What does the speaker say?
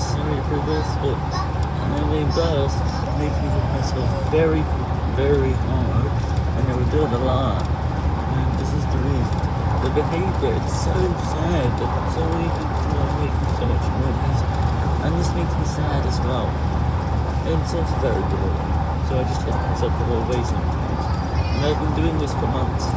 sorry for this, but I'm embarrassed, making myself very, very hard, and I would do it a lot. And this is the reason. The behavior, it's so sad that so many people are making so much noise. And this makes me sad as well. And it's also very boring. So I just hit myself the whole way sometimes. And I've been doing this for months.